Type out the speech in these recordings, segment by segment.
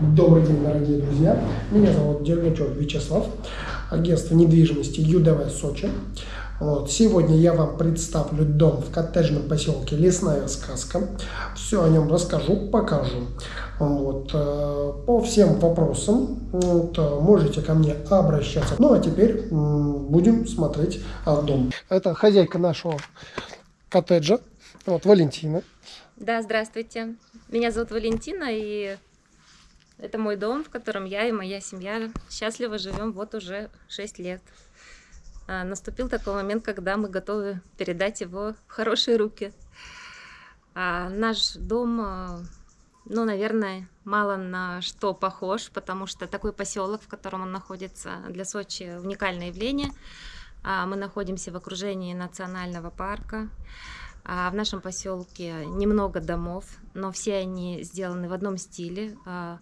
Добрый день, дорогие друзья. Меня зовут Дергачев Вячеслав, агентство недвижимости ЮДВ Сочи. Вот. Сегодня я вам представлю дом в коттеджном поселке Лесная сказка. Все о нем расскажу, покажу. Вот. Э, по всем вопросам вот, можете ко мне обращаться. Ну а теперь будем смотреть а, дом. Это хозяйка нашего коттеджа, вот Валентина. Да, здравствуйте. Меня зовут Валентина, и это мой дом, в котором я и моя семья счастливо живем вот уже 6 лет. А, наступил такой момент, когда мы готовы передать его в хорошие руки. А наш дом, а, ну, наверное, мало на что похож, потому что такой поселок, в котором он находится, для Сочи уникальное явление. А, мы находимся в окружении национального парка. А в нашем поселке немного домов, но все они сделаны в одном стиле, а,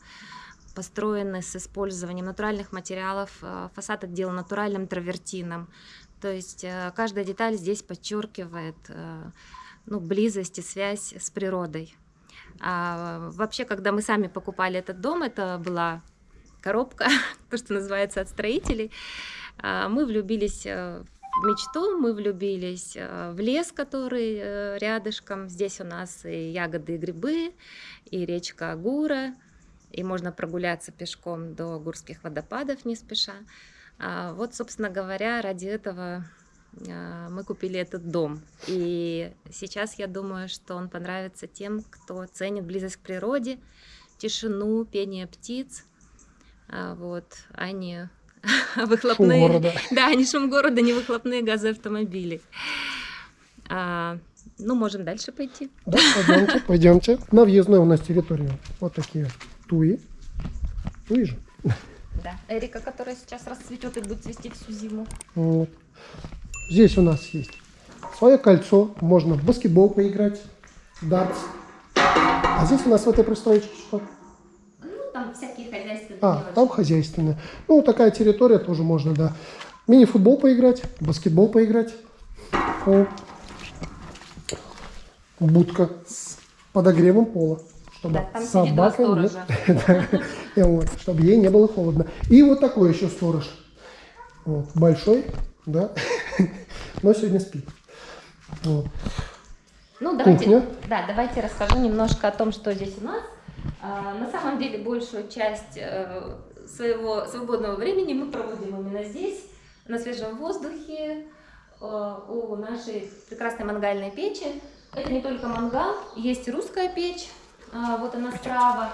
построены с использованием натуральных материалов, а, фасад отделан натуральным травертином. То есть а, каждая деталь здесь подчеркивает ну, близость и связь с природой. А вообще, когда мы сами покупали этот дом, это была коробка, то, что называется, от строителей, мы влюбились в мечту мы влюбились э, в лес, который э, рядышком. Здесь у нас и ягоды, и грибы, и речка Агура, и можно прогуляться пешком до Гурских водопадов не спеша. А вот, собственно говоря, ради этого э, мы купили этот дом. И сейчас я думаю, что он понравится тем, кто ценит близость к природе, тишину, пение птиц, а вот, а не выхлопные... Шум города. Да, не шум города, не выхлопные газы автомобилей. А, ну, можем дальше пойти. Да, пойдемте, пойдемте. На въездной у нас территория вот такие туи. Туи же. Да, Эрика, которая сейчас расцветет и будет цвести всю зиму. Вот. Здесь у нас есть свое кольцо, можно в баскетбол поиграть, дартс. А здесь у нас в этой пристроечке что? там всякие А, там хозяйственные. Ну, такая территория тоже можно, да. Мини-футбол поиграть, баскетбол поиграть. О. Будка с подогревом пола. Чтобы да, собака не... вот, чтобы ей не было холодно. И вот такой еще сторож. Вот, большой, да, но сегодня спит. Вот. Ну, давайте, да, давайте расскажу немножко о том, что здесь у нас. А, на самом деле большую часть э, своего свободного времени мы проводим именно здесь, на свежем воздухе, э, у нашей прекрасной мангальной печи. Это не только мангал, есть русская печь, а, вот она справа.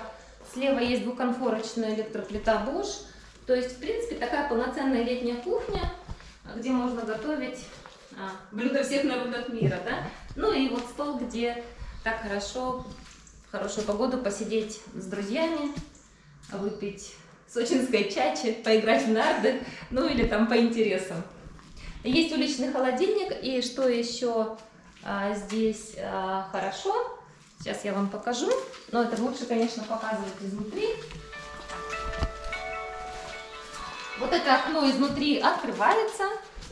Слева есть двухконфорочная электроплита Bosch. То есть, в принципе, такая полноценная летняя кухня, где можно готовить а, блюда всех народов мира, да? Ну и вот стол, где так хорошо хорошую погоду посидеть с друзьями, выпить сочинской чачи, поиграть в нарды, ну или там по интересам. Есть уличный холодильник, и что еще а, здесь а, хорошо, сейчас я вам покажу, но это лучше, конечно, показывать изнутри. Вот это окно изнутри открывается,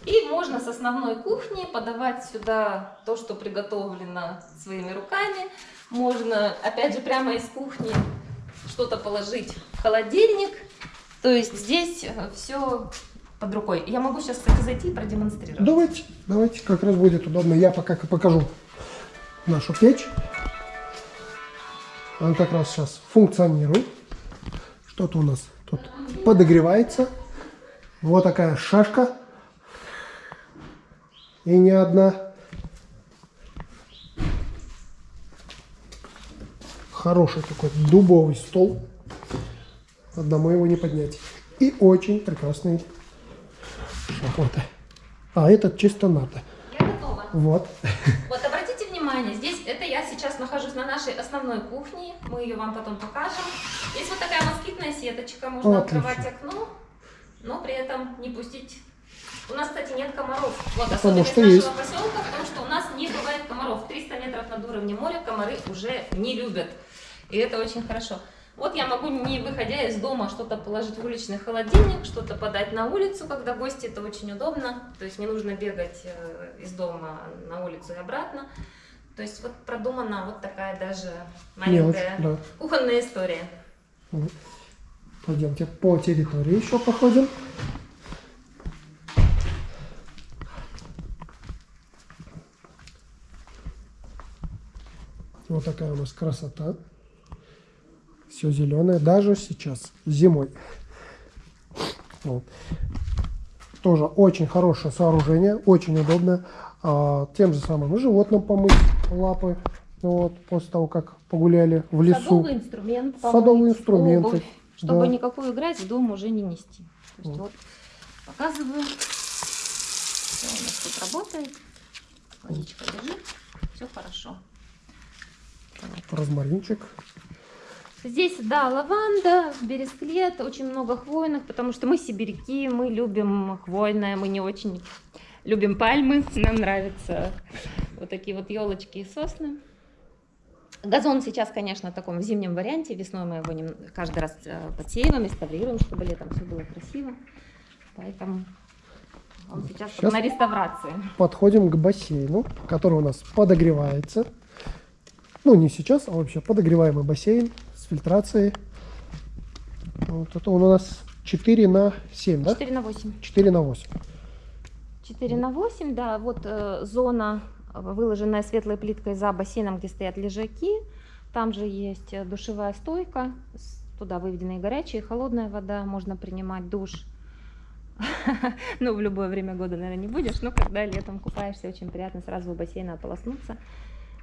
и можно с основной кухни подавать сюда то, что приготовлено своими руками. Можно, опять же, прямо из кухни что-то положить в холодильник. То есть здесь э, все под рукой. Я могу сейчас, кстати, зайти и продемонстрировать. Давайте, давайте, как раз будет удобно. Я пока покажу нашу печь. Она как раз сейчас функционирует. Что-то у нас тут подогревается. Вот такая шашка и не одна. Хороший такой дубовый стол. Одному его не поднять. И очень прекрасный шахматы. А этот чисто надо. Я готова. Вот. Вот обратите внимание, здесь это я сейчас нахожусь на нашей основной кухне. Мы ее вам потом покажем. Есть вот такая москитная сеточка. Можно Отлично. открывать окно, но при этом не пустить у нас, кстати, нет комаров. Вот особенность что нашего есть. поселка в том, что у нас не бывает комаров. 300 метров над уровнем моря комары уже не любят. И это очень хорошо. Вот я могу, не выходя из дома, что-то положить в уличный холодильник, что-то подать на улицу, когда гости, это очень удобно. То есть не нужно бегать э, из дома на улицу и обратно. То есть вот продумана вот такая даже маленькая Мелочь, да. кухонная история. Пойдемте по территории еще походим. Вот такая у нас красота. Все зеленое, даже сейчас, зимой. Вот. Тоже очень хорошее сооружение, очень удобно. А, тем же самым и животным помыть лапы. Вот, после того, как погуляли в лесу. Садовый инструмент. Садовые помыть, инструменты, обувь, чтобы да. никакую грязь в дом уже не нести. То есть Вот. вот показываю. Все у нас тут работает. Водичка лежит. Все хорошо. Розмаринчик. Здесь, да, лаванда, бересклет, очень много хвойных, потому что мы сибиряки, мы любим хвойное, мы не очень любим пальмы, нам нравятся вот такие вот елочки и сосны. Газон сейчас, конечно, в таком зимнем варианте, весной мы его каждый раз э, подсеиваем, реставрируем, чтобы летом все было красиво, поэтому он сейчас, Сейчас. на реставрации. Подходим к бассейну, который у нас подогревается. Ну, не сейчас, а вообще подогреваемый бассейн с фильтрацией. Вот это он у нас 4 на 7, да? 4 на 8. 4 на 8. 4 на 8, да, вот э, зона, э, выложенная светлой плиткой за бассейном, где стоят лежаки. Там же есть э, душевая стойка, туда выведена и горячая, и холодная вода, можно принимать душ. Ну, в любое время года, наверное, не будешь, но когда летом купаешься, очень приятно сразу у бассейна ополоснуться.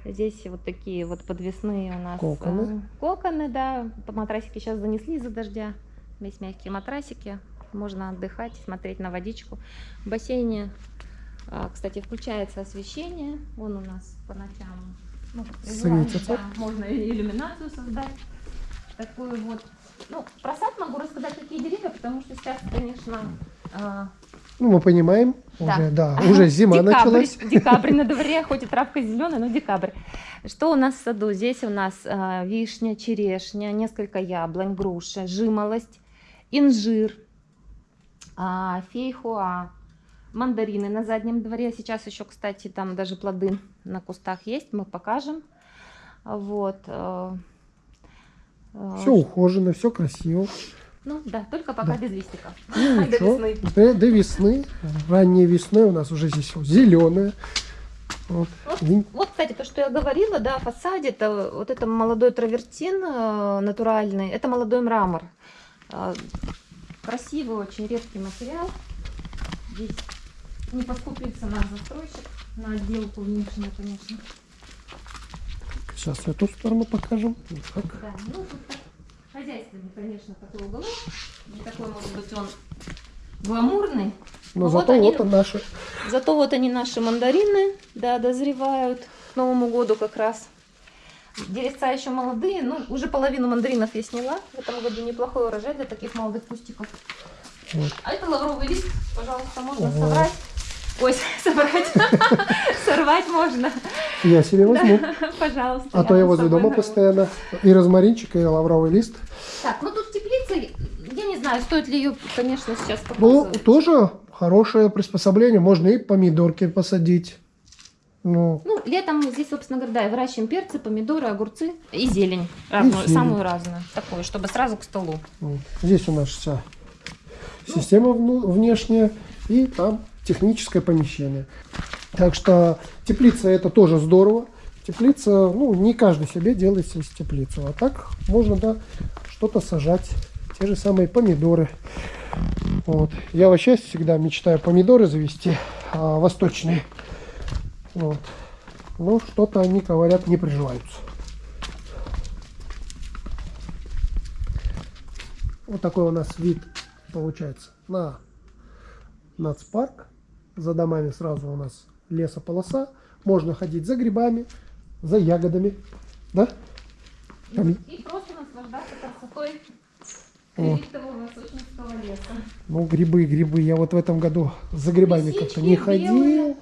Здесь вот такие вот подвесные у нас Коконы. э, коконы, да. Матрасики сейчас занесли из-за дождя. Весь мягкие матрасики. Можно отдыхать, смотреть на водичку. В бассейне, а, кстати, включается освещение. Вон у нас по ночам ну, да, можно и иллюминацию создать. Такую вот. Ну, про сад могу рассказать, какие деревья, потому что сейчас, конечно, а, Ну, мы понимаем, Да. уже, да, уже зима декабрь, началась. Декабрь на дворе, хоть и травка зеленая, но декабрь. Что у нас в саду? Здесь у нас а, вишня, черешня, несколько яблонь, груша, жимолость, инжир, а, фейхуа, мандарины на заднем дворе. Сейчас еще, кстати, там даже плоды на кустах есть, мы покажем. Вот. э, э, Все ухожено, все красиво. Ну да, только пока Да. без листиков. Ну, До весны. До, до весны. Ранней весной у нас уже здесь зеленое. Вот. Вот, вот, кстати, то, что я говорила, да, в фасаде, это вот это молодой травертин э, натуральный, это молодой мрамор. Э, Красивый, очень редкий материал. Здесь не поскупился наш застройщик на отделку внешнюю, конечно. Сейчас эту сторону покажем. Вот так. Да, ну тут так хозяйственный, конечно, такой уголок. Не такой, может быть, он гламурный. Но вот зато они- вот он наши. Зато вот они наши мандарины, да, дозревают к Новому году как раз. Деревца еще молодые, ну, уже половину мандаринов я сняла. В этом году неплохой урожай для таких молодых кустиков. Вот. А это лавровый лист, пожалуйста, можно Ого. собрать. Ой, собрать. Сорвать можно. Я себе возьму. Да, Пожалуйста. А то я возле дома народ. постоянно. И розмаринчик, и лавровый лист. Так, ну тут теплица, я не знаю, стоит ли ее, конечно, сейчас Ну, показывать. тоже хорошее приспособление. Можно и помидорки посадить. Ну, Ну, летом здесь, собственно говоря, да, и выращиваем перцы, помидоры, огурцы и зелень. Разную, зелень. самую разную. Такую, чтобы сразу к столу. здесь у нас вся система внешняя. И там техническое помещение. Так что теплица это тоже здорово. Теплица, ну, не каждый себе делает здесь теплицу. А так можно, да, что-то сажать. Те же самые помидоры. Вот. Я вообще всегда мечтаю помидоры завести, а, восточные. Вот. Но что-то они, говорят, не приживаются. Вот такой у нас вид получается на нацпарк. За домами сразу у нас лесополоса. Можно ходить за грибами, за ягодами. Да? Там- И просто наслаждаться красотой Вот. леса. Ну, грибы, грибы. Я вот в этом году за грибами как-то не ходил. белые,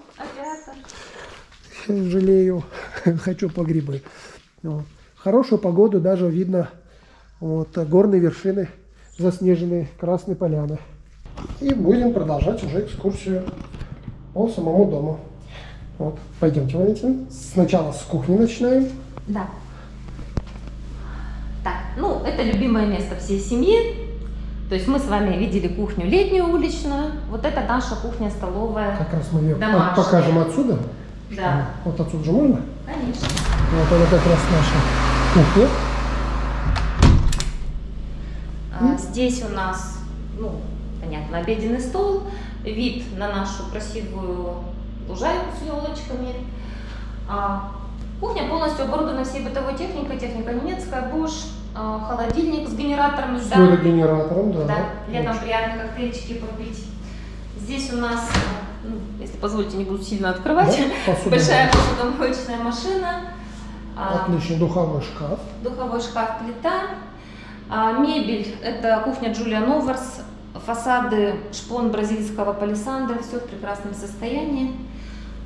жалею, хочу по грибы. Вот. Хорошую погоду даже видно вот, горные вершины, заснеженные Красной Поляны. И будем продолжать уже экскурсию по самому дому. Вот. Пойдемте, Валентин. Сначала с кухни начинаем. Да. Так, ну, это любимое место всей семьи. То есть мы с вами видели кухню летнюю уличную, вот это наша кухня-столовая. Как раз мы ее Домашняя. покажем отсюда. Да, Вот отсюда же можно? конечно. Вот это как раз наша кухня. А, Здесь у нас, ну, понятно, обеденный стол, вид на нашу красивую лужайку с елочками. А, Кухня полностью оборудована всей бытовой техникой, техника немецкая, Bosch, а, холодильник с генератором С льда. аэрогенератором, да. Да, летом Очень. приятно коктейльчики попить. Здесь у нас, ну, если позволите, не буду сильно открывать, Да, посуда. большая посудомоечная машина, а, Отличный духовой шкаф. духовой шкаф, плита, мебель, это кухня Джулия Новарс, фасады шпон бразильского палисандра, все в прекрасном состоянии.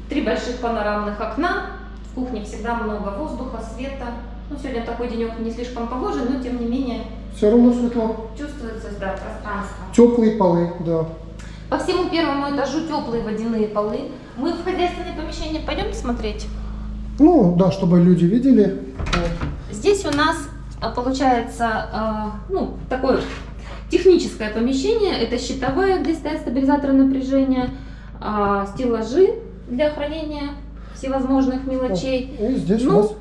Три больших панорамных окна, в кухне всегда много воздуха, света. Ну, сегодня такой денек не слишком погожий, но тем не менее Все равно светло. чувствуется да, пространство. Теплые полы, да. По всему первому этажу теплые водяные полы. Мы в хозяйственное помещение пойдем смотреть. Ну, да, чтобы люди видели. Вот. Здесь у нас а, получается а, ну, такое техническое помещение. Это щитовая, где стоят стабилизаторы напряжения, а, стеллажи для хранения всевозможных мелочей. И здесь Ну, у нас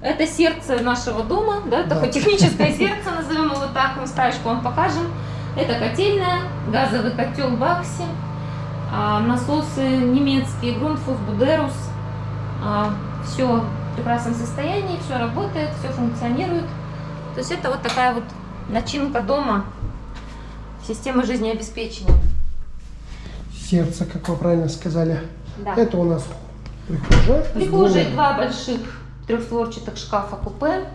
Это сердце нашего дома, да, Да. такое техническое сердце, назовем его так, мы стаечку вам покажем. Это котельная, газовый котел Бакси, а, насосы немецкие, Грунтфус, Будерус. Все в прекрасном состоянии, все работает, все функционирует. То есть это вот такая вот начинка дома, системы жизнеобеспечения. сердце, как вы правильно сказали. Да. Это у нас прихожая. двумя- два больших трехстворчатых шкафа купе.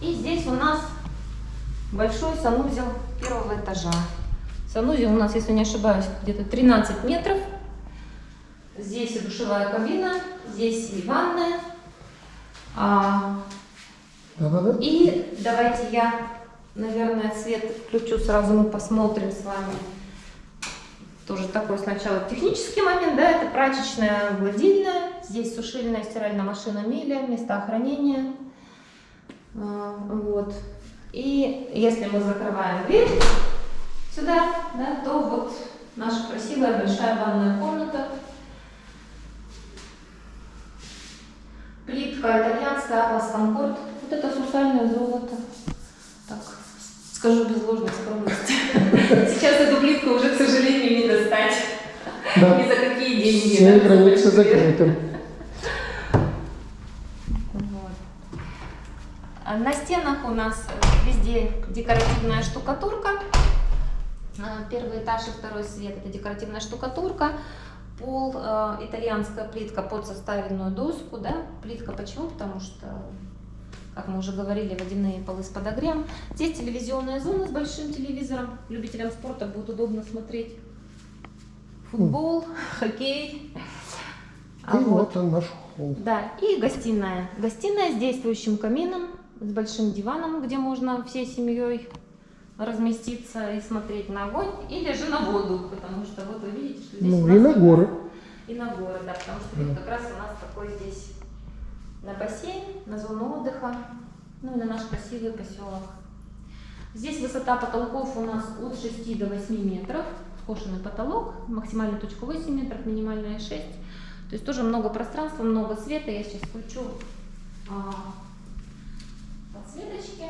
И здесь у нас большой санузел первого этажа. Санузел у нас, если не ошибаюсь, где-то 13 метров. Здесь и душевая кабина, здесь и ванная. А, Да-да-да. и давайте я, наверное, свет включу, сразу мы посмотрим с вами. Тоже такой сначала технический момент, да, это прачечная гладильная, здесь сушильная стиральная машина Миля, места хранения. А, Вот. И если мы закрываем дверь сюда, да, то вот наша красивая большая ванная комната. Плитка итальянская, Атлас Конкорд. Вот это сусальное золото. Скажу без ложной скромности. Сейчас эту плитку уже, к сожалению, не достать. Да. Ни за какие деньги. Все да, границы закрыты. Вот. На стенах у нас везде декоративная штукатурка. А, Первый этаж и второй свет это декоративная штукатурка. Пол э, итальянская плитка под составленную доску, да? Плитка почему? Потому что, как мы уже говорили, водяные полы с подогревом. Здесь телевизионная зона с большим телевизором. Любителям спорта будет удобно смотреть футбол, хоккей. А И вот вот он наш холл. да, и гостиная. Гостиная с действующим камином, с большим диваном, где можно всей семьей разместиться и смотреть на огонь, или же на воду, потому что вот вы видите, что здесь Ну и на горы. И на горы, да, потому что Да. как раз у нас такой здесь на бассейн, на зону отдыха, ну и на наш красивый поселок. Здесь высота потолков у нас от 6 до 8 метров, скошенный потолок, максимальная точка 8 метров, минимальная 6. То есть тоже много пространства, много света. Я сейчас включу а, подсветочки.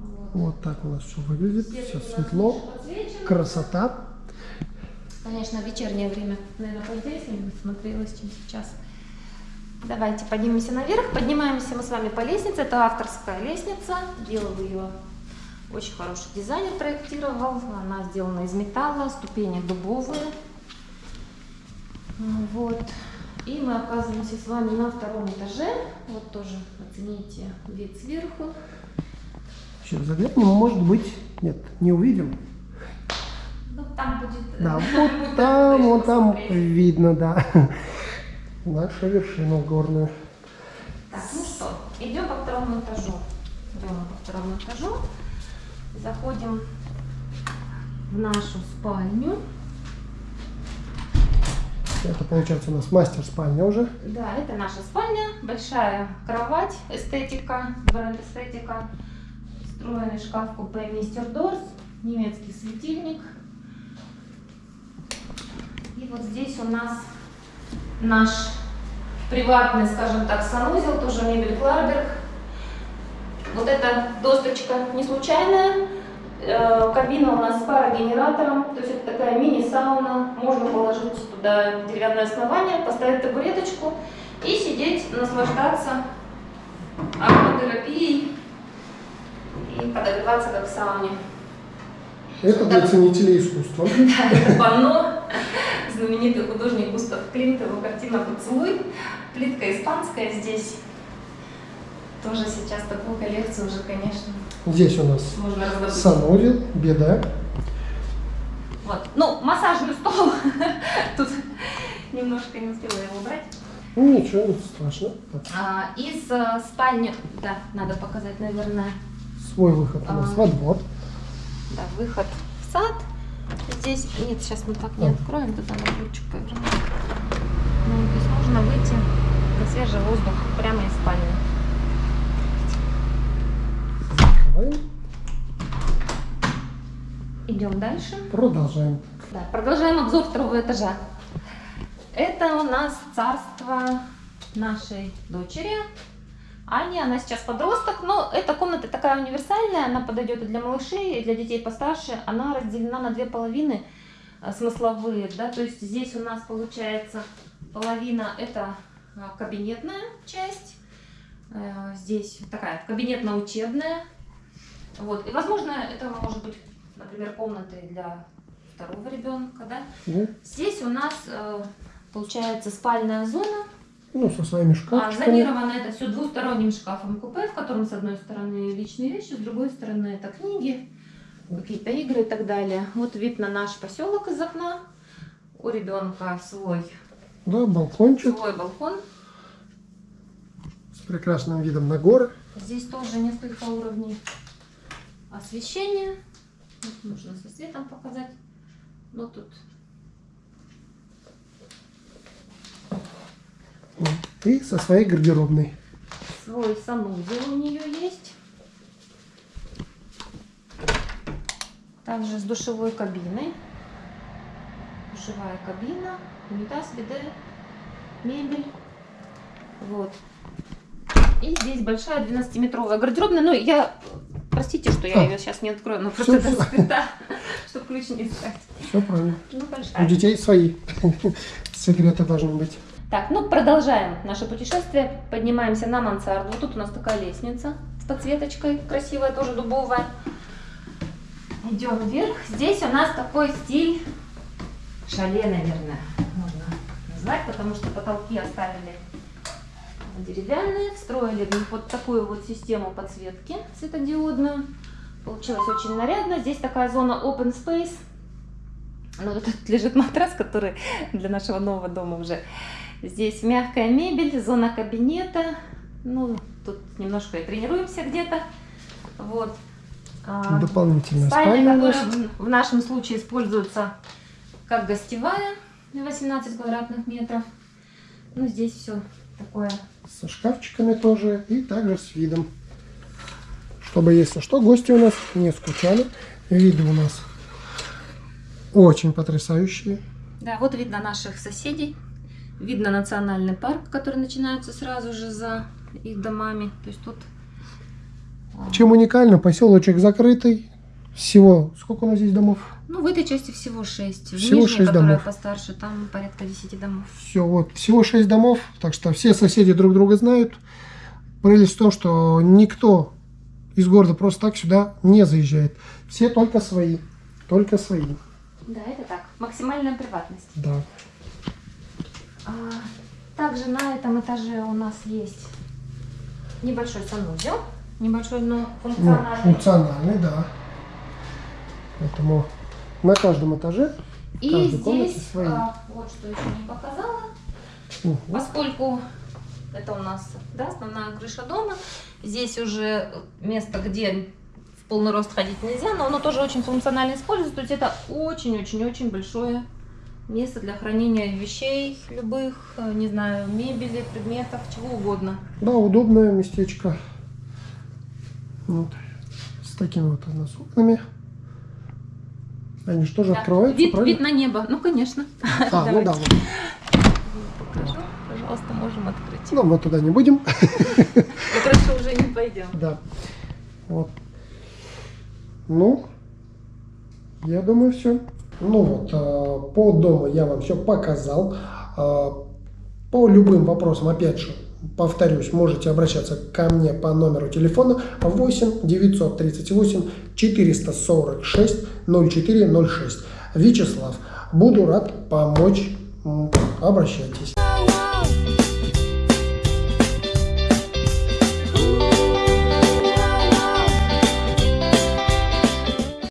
Вот. Вот так у нас все выглядит. Свет Все светло. Красота. Конечно, вечернее время, наверное, поинтереснее будет смотрелось, чем сейчас. Давайте поднимемся наверх. Поднимаемся мы с вами по лестнице. Это авторская лестница. Делал ее очень хороший дизайнер, проектировал. Она сделана из металла, ступени дубовые. Вот. И мы оказываемся с вами на втором этаже. Вот тоже оцените вид сверху. Сейчас заглянем, может быть, нет, не увидим. Там будет... Да, будет вот там, вот там видно, да. Наша вершина горная. Так, ну что, идем по второму этажу. Идем по второму этажу. Заходим в нашу спальню. Это получается у нас мастер-спальня уже. Да, это наша спальня. Большая кровать, эстетика, бренд эстетика. Встроенный шкаф купе Мистер Дорс, немецкий светильник. И вот здесь у нас наш приватный, скажем так, санузел, тоже мебель Кларберг. Вот эта досточка не случайная. Э, Кабина у нас с парогенератором, то есть это такая мини-сауна. Можно положить туда деревянное основание, поставить табуреточку и сидеть, наслаждаться ароматерапией и подогреваться как в сауне. Это для ценителей искусства. Да, это панно. Знаменитый художник Густав Климт, его картина «Поцелуй». Плитка испанская здесь. Тоже сейчас такую коллекцию уже, конечно, Здесь у нас санузел, беда. Вот. Ну, массажный стол. Тут немножко не успела его убрать. Ну ничего, не страшно. А, из э, спальни, да, надо показать, наверное, свой выход у нас А. во двор. да, выход в сад. Здесь, нет, сейчас мы так не откроем, туда надо ручку повернуть. Ну, то есть можно выйти на свежий воздух прямо из спальни. Идем дальше. Продолжаем. Да, продолжаем обзор второго этажа. Это у нас царство нашей дочери. Ани, она сейчас подросток, но эта комната такая универсальная, она подойдет и для малышей, и для детей постарше. Она разделена на две половины э, смысловые, да, то есть здесь у нас получается половина это э, кабинетная часть, э, здесь такая кабинетно-учебная, вот, и возможно это может быть, например, комнаты для второго ребенка, да. Здесь у нас получается спальная зона, Ну, со своими а, шкафчиками. зонировано это все двусторонним шкафом купе, в котором с одной стороны личные вещи, с другой стороны это книги, какие-то игры и так далее. Вот вид на наш поселок из окна. У ребенка свой, Да, балкончик свой балкон. с прекрасным видом на горы. Здесь тоже несколько уровней освещения. Вот можно со светом показать. Но тут И со своей гардеробной. свой санузел у нее есть. Также с душевой кабиной. Душевая кабина, унитаз, биде, мебель. Вот. И здесь большая 12-метровая гардеробная. Ну, я... Простите, что я А. ее сейчас не открою, но просто всё. скрыта, чтобы ключ не искать. Все правильно. Ну, У большая. детей свои секреты должны быть. Так, ну продолжаем наше путешествие. Поднимаемся на мансарду. Вот тут у нас такая лестница с подсветочкой, красивая, тоже дубовая. Идем вверх. Здесь у нас такой стиль шале, наверное, можно назвать, потому что потолки оставили деревянные, встроили в них вот такую вот систему подсветки светодиодную. Получилось очень нарядно. Здесь такая зона open space. Ну, тут лежит матрас, который для нашего нового дома уже. Здесь мягкая мебель, зона кабинета. Ну, тут немножко и тренируемся где-то. Вот. А, Дополнительная Спальня, спальня которая в нашем случае используется как гостевая, 18 квадратных метров. Ну, здесь все такое. Со шкафчиками тоже. И также с видом. Чтобы, если что, гости у нас не скучали. Виды у нас очень потрясающие. Да, вот видно наших соседей. Видно национальный парк, который начинается сразу же за их домами. То есть тут... а, Чем уникально, поселочек закрытый. Всего, сколько у нас здесь домов? Ну, в этой части всего 6. В Всего нижней, шесть которая домов. постарше, там порядка 10 домов. Все, вот, всего 6 домов, так что все соседи друг друга знают. Прелесть в том, что никто из города просто так сюда не заезжает. Все только свои, только свои, Да, это так. Максимальная приватность. да. А, Также на этом этаже у нас есть небольшой санузел. Небольшой, но Ну, функциональный. функциональный, да. Поэтому на каждом этаже, И здесь, свои. а, вот что еще не показала, Мгм. поскольку это у нас да, основная крыша дома, здесь уже место, где в полный рост ходить нельзя, но оно тоже очень функционально используется. То есть это очень-очень-очень большое место для хранения вещей любых, э, не знаю, мебели, предметов, чего угодно. да, удобное местечко. Вот. такими вот у нас окнами. Они же тоже Да. открываются, Вид, правильно? вид на небо. Ну, конечно. А, ну да, вот. Покажу. Пожалуйста, можем открыть. Ну, мы туда не будем. Мы крышу уже не пойдем. Да. Вот. Ну, я думаю, все. Ну вот, э, по дому я вам все показал. Э, По любым вопросам, опять же, повторюсь, можете обращаться ко мне по номеру телефона 8 938 446 0406. Вячеслав, буду рад помочь. Обращайтесь.